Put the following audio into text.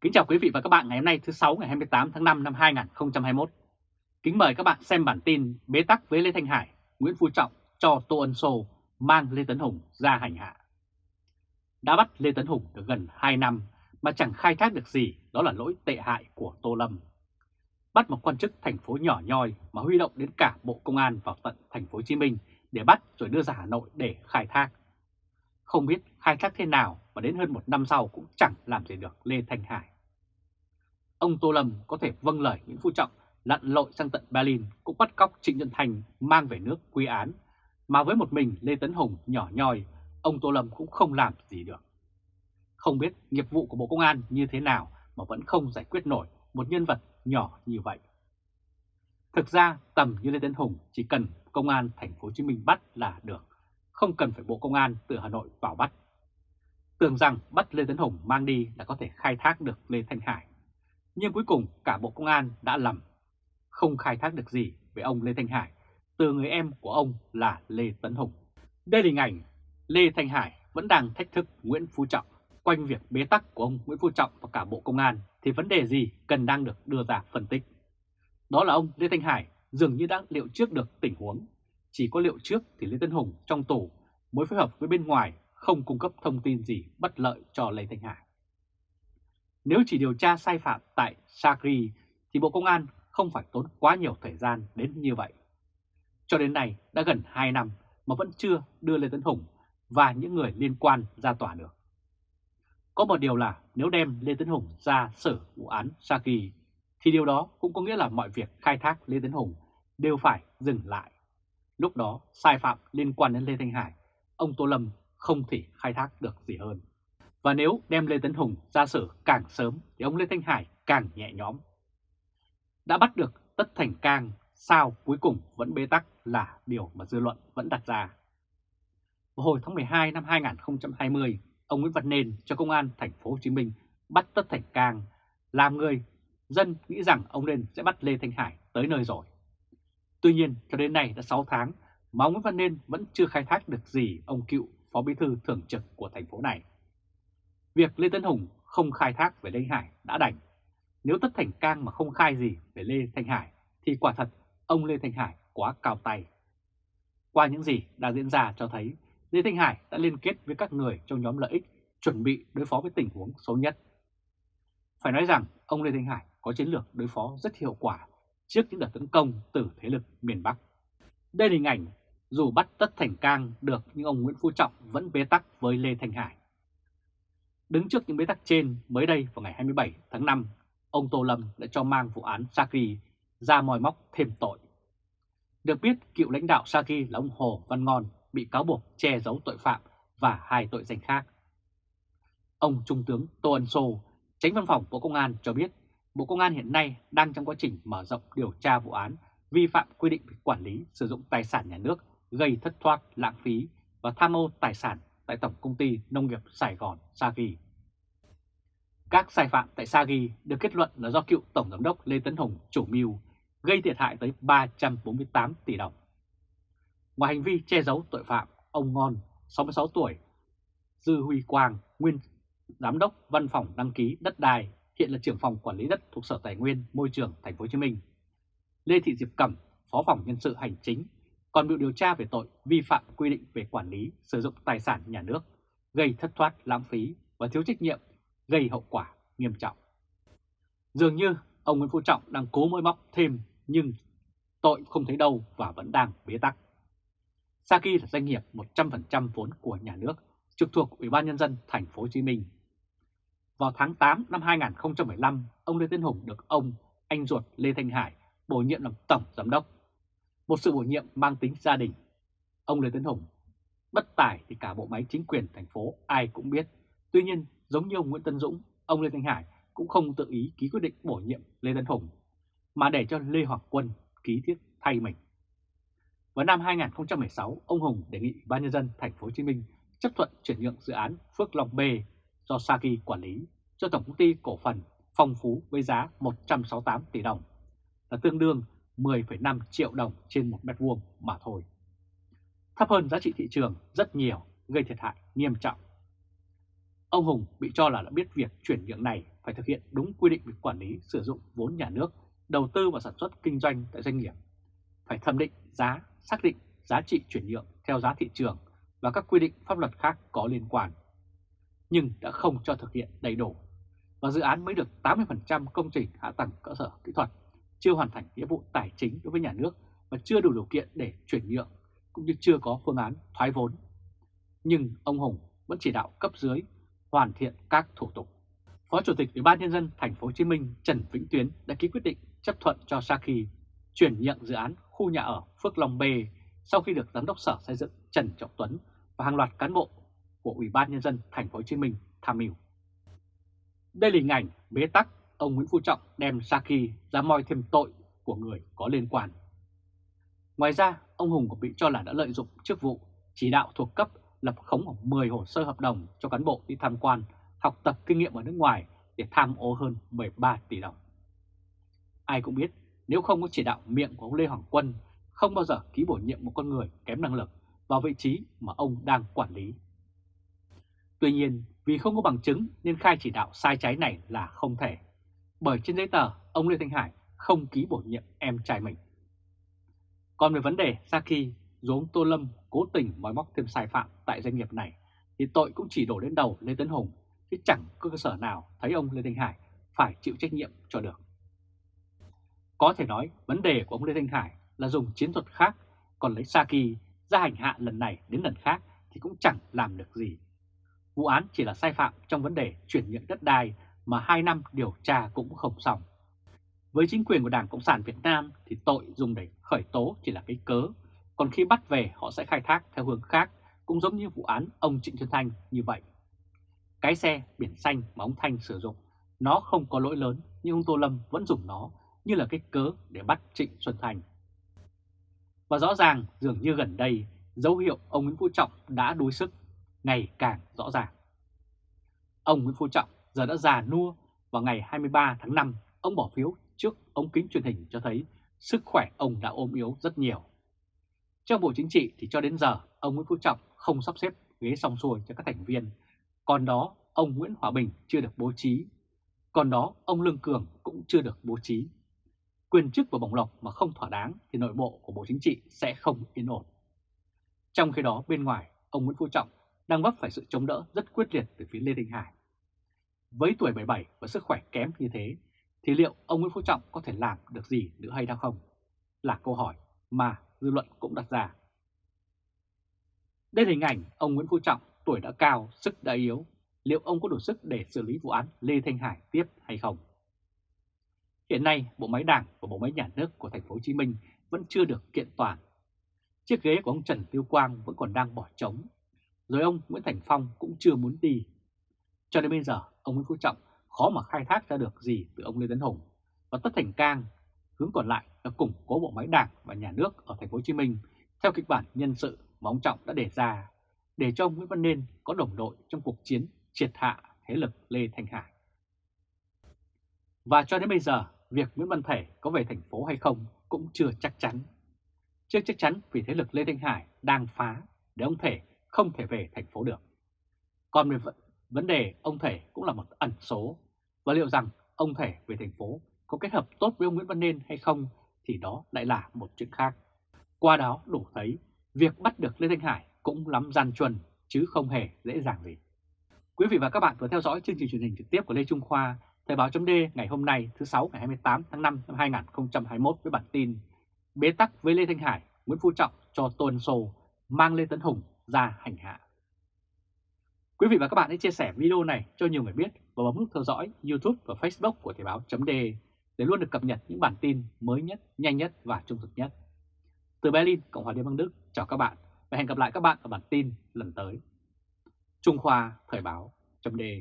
Kính chào quý vị và các bạn ngày hôm nay thứ 6 ngày 28 tháng 5 năm 2021. Kính mời các bạn xem bản tin bế tắc với Lê Thanh Hải, Nguyễn Phú Trọng cho Tô Ân Sô mang Lê Tấn Hùng ra hành hạ. Đã bắt Lê Tấn Hùng được gần 2 năm mà chẳng khai thác được gì đó là lỗi tệ hại của Tô Lâm. Bắt một quan chức thành phố nhỏ nhoi mà huy động đến cả Bộ Công an vào tận thành phố Hồ Chí Minh để bắt rồi đưa ra Hà Nội để khai thác. Không biết khai thác thế nào và đến hơn một năm sau cũng chẳng làm gì được Lê Thanh Hải. Ông Tô Lâm có thể vâng lời Nguyễn Phú Trọng lặn lội sang tận Berlin cũng bắt cóc Trịnh Nhân Thành mang về nước quy án, mà với một mình Lê Tấn Hùng nhỏ nhoi, ông Tô Lâm cũng không làm gì được. Không biết nghiệp vụ của Bộ Công an như thế nào mà vẫn không giải quyết nổi một nhân vật nhỏ như vậy. Thực ra tầm như Lê Tấn Hùng chỉ cần công an thành phố Hồ Chí Minh bắt là được, không cần phải Bộ Công an từ Hà Nội vào bắt. Tưởng rằng bắt Lê Tấn Hùng mang đi là có thể khai thác được Lê Thanh Hải. Nhưng cuối cùng cả Bộ Công an đã lầm, không khai thác được gì về ông Lê Thanh Hải từ người em của ông là Lê Tấn Hùng. Đây là hình ảnh Lê Thanh Hải vẫn đang thách thức Nguyễn Phú Trọng. Quanh việc bế tắc của ông Nguyễn Phú Trọng và cả Bộ Công an thì vấn đề gì cần đang được đưa ra phân tích. Đó là ông Lê Thanh Hải dường như đã liệu trước được tình huống. Chỉ có liệu trước thì Lê Tấn Hùng trong tù mới phối hợp với bên ngoài không cung cấp thông tin gì bất lợi cho Lê Thanh Hải. Nếu chỉ điều tra sai phạm tại Sakri thì Bộ Công an không phải tốn quá nhiều thời gian đến như vậy. Cho đến nay đã gần 2 năm mà vẫn chưa đưa Lê Tấn Hùng và những người liên quan ra tòa được. Có một điều là nếu đem Lê Tấn Hùng ra xử vụ án Saki thì điều đó cũng có nghĩa là mọi việc khai thác Lê Tấn Hùng đều phải dừng lại. Lúc đó sai phạm liên quan đến Lê Thanh Hải, ông Tô Lâm không thể khai thác được gì hơn. Và nếu đem Lê Tấn Hùng ra xử càng sớm thì ông Lê Thanh Hải càng nhẹ nhõm. Đã bắt được Tất Thành Cang, sao cuối cùng vẫn bế tắc là điều mà dư luận vẫn đặt ra. Vào hồi tháng 12 năm 2020, ông Nguyễn Văn Nên cho công an thành phố Hồ Chí Minh bắt Tất Thành Cang làm người dân nghĩ rằng ông Nên sẽ bắt Lê Thanh Hải tới nơi rồi. Tuy nhiên, cho đến nay đã 6 tháng mà ông Nguyễn Văn Nên vẫn chưa khai thác được gì ông cựu Phó Bí thư Thường trực của thành phố này. Việc Lê Tấn Hùng không khai thác về Lê Thanh Hải đã đành. Nếu Tất Thành Cang mà không khai gì về Lê Thanh Hải thì quả thật ông Lê Thanh Hải quá cao tay. Qua những gì đã diễn ra cho thấy Lê Thanh Hải đã liên kết với các người trong nhóm lợi ích chuẩn bị đối phó với tình huống xấu nhất. Phải nói rằng ông Lê Thanh Hải có chiến lược đối phó rất hiệu quả trước những đợt tấn công từ thế lực miền Bắc. Đây là hình ảnh dù bắt tất thành cang được nhưng ông Nguyễn Phú Trọng vẫn bế tắc với Lê Thanh Hải. Đứng trước những bế tắc trên, mới đây vào ngày 27 tháng 5, ông Tô Lâm đã cho mang vụ án Saki ra mòi móc thêm tội. Được biết, cựu lãnh đạo Saki là ông Hồ Văn Ngon bị cáo buộc che giấu tội phạm và hai tội danh khác. Ông Trung tướng Tô Ân Sô, tránh văn phòng Bộ Công an cho biết Bộ Công an hiện nay đang trong quá trình mở rộng điều tra vụ án vi phạm quy định về quản lý sử dụng tài sản nhà nước gây thất thoát, lãng phí và tham ô tài sản tại Tổng Công ty Nông nghiệp Sài Gòn Sagi. Các sai phạm tại Sagi được kết luận là do cựu Tổng Giám đốc Lê Tấn Hùng chủ mưu gây thiệt hại tới 348 tỷ đồng. Ngoài hành vi che giấu tội phạm, ông Ngon, 66 tuổi, Dư Huy Quang, nguyên Giám đốc Văn phòng đăng ký đất đai, hiện là trưởng phòng quản lý đất thuộc Sở Tài nguyên Môi trường Thành phố Hồ Chí Minh. Lê Thị Diệp Cẩm, Phó phòng nhân sự hành chính, còn bị điều tra về tội vi phạm quy định về quản lý sử dụng tài sản nhà nước, gây thất thoát lãng phí và thiếu trách nhiệm, gây hậu quả nghiêm trọng. Dường như ông Nguyễn Phú Trọng đang cố mới móc thêm nhưng tội không thấy đâu và vẫn đang bế tắc. Saki là doanh nghiệp 100% vốn của nhà nước trực thuộc Ủy ban Nhân dân thành phố Hồ Chí Minh. Vào tháng 8 năm 2015, ông Lê Tiến Hùng được ông, anh ruột Lê Thanh Hải bổ nhiệm làm Tổng Giám đốc. Một sự bổ nhiệm mang tính gia đình. Ông Lê Tiến Hùng bất tài thì cả bộ máy chính quyền thành phố ai cũng biết. Tuy nhiên, giống như ông Nguyễn Tân Dũng, ông Lê Thanh Hải cũng không tự ý ký quyết định bổ nhiệm Lê Tấn Hùng, mà để cho Lê Hoàng Quân ký thiết thay mình. Vào năm 2016, ông Hùng đề nghị Ban nhân dân thành phố Hồ Chí Minh chấp thuận chuyển nhượng dự án Phước Long B do Saki quản lý cho Tổng công ty cổ phần Phong Phú với giá 168 tỷ đồng, là tương đương 10,5 triệu đồng trên một mét vuông mà thôi. Thấp hơn giá trị thị trường rất nhiều, gây thiệt hại nghiêm trọng. Ông Hùng bị cho là đã biết việc chuyển nhượng này phải thực hiện đúng quy định về quản lý sử dụng vốn nhà nước, đầu tư và sản xuất kinh doanh tại doanh nghiệp, phải thẩm định giá, xác định giá trị chuyển nhượng theo giá thị trường và các quy định pháp luật khác có liên quan. Nhưng đã không cho thực hiện đầy đủ, và dự án mới được 80% công trình hạ tầng cơ sở kỹ thuật, chưa hoàn thành nghĩa vụ tài chính đối với nhà nước và chưa đủ điều kiện để chuyển nhượng, cũng như chưa có phương án thoái vốn. Nhưng ông Hùng vẫn chỉ đạo cấp dưới hoàn thiện các thủ tục. Phó Chủ tịch Ủy ban nhân dân thành phố Hồ Chí Minh Trần Vĩnh Tuyến đã ký quyết định chấp thuận cho Saki chuyển nhượng dự án khu nhà ở Phước Long B sau khi được giám đốc Sở Xây dựng Trần Trọng Tuấn và hàng loạt cán bộ của Ủy ban nhân dân thành phố Hồ Chí Minh tham mưu. Đây là hình ảnh bế tắc ông Nguyễn Phú Trọng đem Saki ra moi thêm tội của người có liên quan. Ngoài ra, ông Hùng cũng bị cho là đã lợi dụng chức vụ chỉ đạo thuộc cấp lập khống khoảng 10 hồ sơ hợp đồng cho cán bộ đi tham quan, học tập kinh nghiệm ở nước ngoài để tham ô hơn 13 tỷ đồng. Ai cũng biết nếu không có chỉ đạo miệng của ông Lê Hoàng Quân, không bao giờ ký bổ nhiệm một con người kém năng lực vào vị trí mà ông đang quản lý. Tuy nhiên, vì không có bằng chứng nên khai chỉ đạo sai trái này là không thể. Bởi trên giấy tờ, ông Lê Thanh Hải không ký bổ nhiệm em trai mình. Còn về vấn đề Saki, dù ông Tô Lâm cố tình mói móc thêm sai phạm tại doanh nghiệp này, thì tội cũng chỉ đổ lên đầu Lê Tấn Hùng, chứ chẳng có cơ sở nào thấy ông Lê Thanh Hải phải chịu trách nhiệm cho được. Có thể nói vấn đề của ông Lê Thanh Hải là dùng chiến thuật khác, còn lấy Saki ra hành hạ lần này đến lần khác thì cũng chẳng làm được gì. Vụ án chỉ là sai phạm trong vấn đề chuyển nhượng đất đai mà 2 năm điều tra cũng không xong. Với chính quyền của Đảng Cộng sản Việt Nam thì tội dùng để khởi tố chỉ là cái cớ, còn khi bắt về họ sẽ khai thác theo hướng khác, cũng giống như vụ án ông Trịnh Xuân Thanh như vậy. Cái xe biển xanh mà ông Thanh sử dụng, nó không có lỗi lớn nhưng ông Tô Lâm vẫn dùng nó như là cái cớ để bắt Trịnh Xuân Thanh. Và rõ ràng dường như gần đây dấu hiệu ông Nguyễn Phú Trọng đã đuối sức ngày càng rõ ràng. Ông Nguyễn Phú Trọng giờ đã già nua vào ngày 23 tháng 5 ông bỏ phiếu trước ống kính truyền hình cho thấy sức khỏe ông đã ôm yếu rất nhiều. Trong Bộ Chính trị thì cho đến giờ ông Nguyễn Phú Trọng không sắp xếp ghế song xuôi cho các thành viên, còn đó ông Nguyễn Hòa Bình chưa được bố trí, còn đó ông Lương Cường cũng chưa được bố trí. Quyền chức và bổng lộc mà không thỏa đáng thì nội bộ của Bộ Chính trị sẽ không yên ổn. Trong khi đó bên ngoài, ông Nguyễn Phú Trọng đang vấp phải sự chống đỡ rất quyết liệt từ phía Lê Đình Hải. Với tuổi 77 và sức khỏe kém như thế, thì liệu ông Nguyễn Phú Trọng có thể làm được gì nữa hay không? Là câu hỏi mà dư luận cũng đặt ra. Đây là hình ảnh ông Nguyễn Phú Trọng tuổi đã cao, sức đã yếu. Liệu ông có đủ sức để xử lý vụ án Lê Thanh Hải tiếp hay không? Hiện nay, bộ máy đảng và bộ máy nhà nước của thành phố Hồ Chí Minh vẫn chưa được kiện toàn. Chiếc ghế của ông Trần Tiêu Quang vẫn còn đang bỏ trống rồi ông Nguyễn Thành Phong cũng chưa muốn đi. Cho đến bây giờ, ông Nguyễn Phú Trọng khó mà khai thác ra được gì từ ông Lê Tấn Hùng và Tất Thành Cang. Hướng còn lại là củng cố bộ máy đảng và nhà nước ở thành phố Hồ Chí Minh theo kịch bản nhân sự mà ông Trọng đã đề ra để cho ông Nguyễn Văn Nên có đồng đội trong cuộc chiến triệt hạ thế lực Lê thành Hải. Và cho đến bây giờ, việc Nguyễn Văn Thể có về thành phố hay không cũng chưa chắc chắn. Chưa chắc chắn vì thế lực Lê Thanh Hải đang phá để ông Thể không thể về thành phố được. Còn về vấn đề ông Thể cũng là một ẩn số, và liệu rằng ông Thể về thành phố có kết hợp tốt với ông Nguyễn Văn Nên hay không thì đó lại là một chuyện khác. Qua đó đủ thấy việc bắt được Lê Thanh Hải cũng lắm gian truân chứ không hề dễ dàng gì. Quý vị và các bạn vừa theo dõi chương trình truyền hình trực tiếp của Lê Trung Khoa, Thời báo chấm ngày hôm nay thứ 6 ngày 28 tháng 5 năm 2021 với bản tin Bế tắc với Lê Thanh Hải, Nguyễn Phú Trọng cho Tôn Sô mang Lê Tấn Hùng ra hành hạ. Quý vị và các bạn hãy chia sẻ video này cho nhiều người biết và bấm nút theo dõi YouTube và Facebook của Thời báo .de để luôn được cập nhật những bản tin mới nhất, nhanh nhất và trung thực nhất. Từ Berlin, Cộng hòa Liên bang Đức, chào các bạn và hẹn gặp lại các bạn ở bản tin lần tới. Trung Khoa Thời báo .de